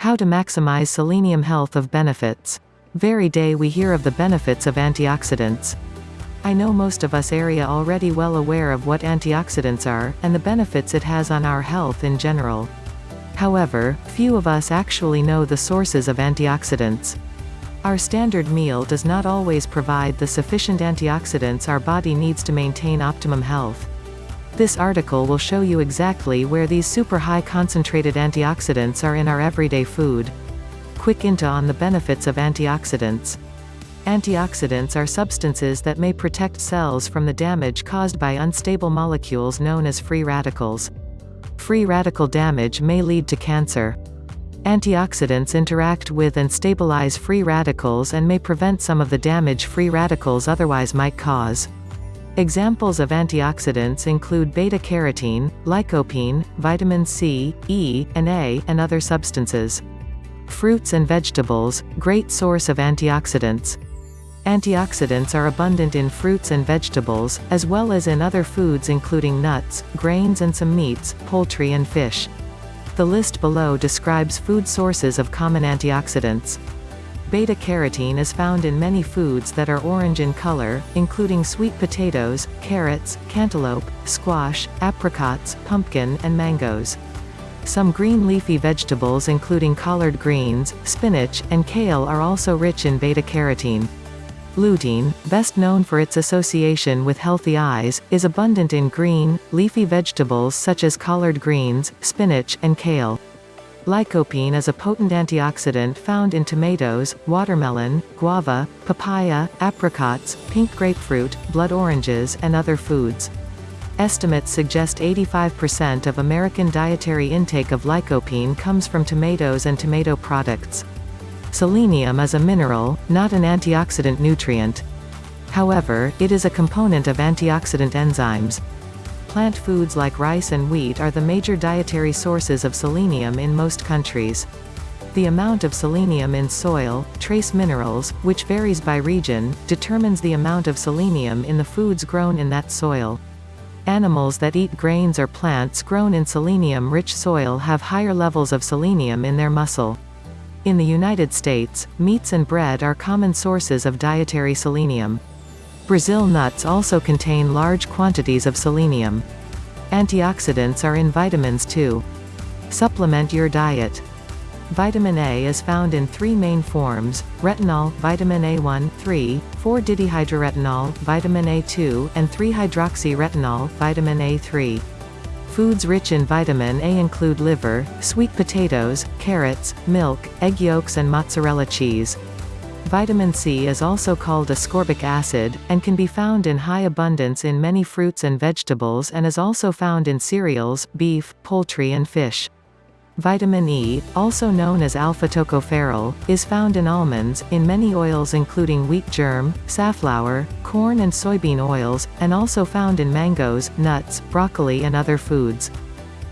How to maximize selenium health of benefits. Very day we hear of the benefits of antioxidants. I know most of us area already well aware of what antioxidants are, and the benefits it has on our health in general. However, few of us actually know the sources of antioxidants. Our standard meal does not always provide the sufficient antioxidants our body needs to maintain optimum health. This article will show you exactly where these super high concentrated antioxidants are in our everyday food. Quick into on the benefits of antioxidants. Antioxidants are substances that may protect cells from the damage caused by unstable molecules known as free radicals. Free radical damage may lead to cancer. Antioxidants interact with and stabilize free radicals and may prevent some of the damage free radicals otherwise might cause. Examples of antioxidants include beta-carotene, lycopene, vitamin C, E, and A, and other substances. Fruits and vegetables, great source of antioxidants. Antioxidants are abundant in fruits and vegetables, as well as in other foods including nuts, grains and some meats, poultry and fish. The list below describes food sources of common antioxidants. Beta-carotene is found in many foods that are orange in color, including sweet potatoes, carrots, cantaloupe, squash, apricots, pumpkin, and mangoes. Some green leafy vegetables including collard greens, spinach, and kale are also rich in beta-carotene. Lutein, best known for its association with healthy eyes, is abundant in green, leafy vegetables such as collard greens, spinach, and kale. Lycopene is a potent antioxidant found in tomatoes, watermelon, guava, papaya, apricots, pink grapefruit, blood oranges, and other foods. Estimates suggest 85% of American dietary intake of lycopene comes from tomatoes and tomato products. Selenium is a mineral, not an antioxidant nutrient. However, it is a component of antioxidant enzymes. Plant foods like rice and wheat are the major dietary sources of selenium in most countries. The amount of selenium in soil, trace minerals, which varies by region, determines the amount of selenium in the foods grown in that soil. Animals that eat grains or plants grown in selenium-rich soil have higher levels of selenium in their muscle. In the United States, meats and bread are common sources of dietary selenium. Brazil nuts also contain large quantities of selenium. Antioxidants are in vitamins too. Supplement your diet. Vitamin A is found in three main forms, retinol, vitamin A1, 3, 4-dihydroretinol, vitamin A2, and 3-hydroxyretinol, vitamin A3. Foods rich in vitamin A include liver, sweet potatoes, carrots, milk, egg yolks and mozzarella cheese. Vitamin C is also called ascorbic acid, and can be found in high abundance in many fruits and vegetables and is also found in cereals, beef, poultry and fish. Vitamin E, also known as alpha-tocopherol, is found in almonds, in many oils including wheat germ, safflower, corn and soybean oils, and also found in mangoes, nuts, broccoli and other foods.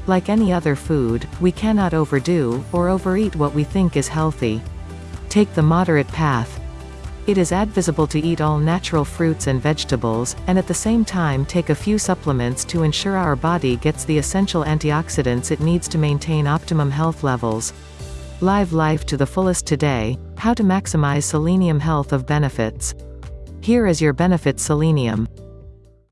Like any other food, we cannot overdo, or overeat what we think is healthy. Take the moderate path. It is advisable to eat all natural fruits and vegetables, and at the same time take a few supplements to ensure our body gets the essential antioxidants it needs to maintain optimum health levels. Live life to the fullest today, how to maximize selenium health of benefits. Here is your benefits selenium.